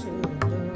should learn.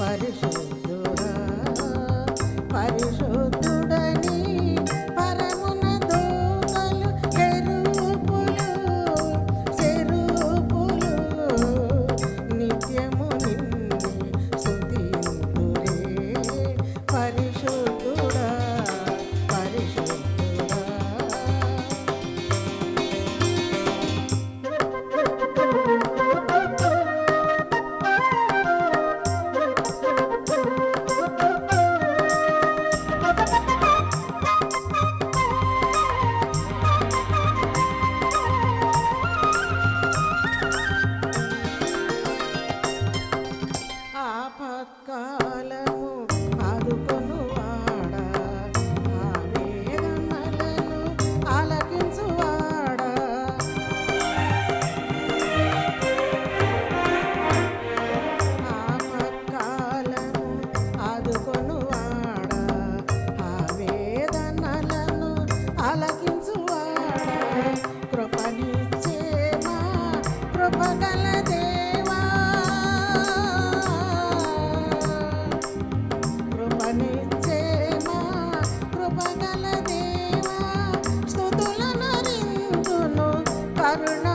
పరిశుద్ధుడా పరిశుద్ధుడని దేవా స్తుతులనరింతును కరుణ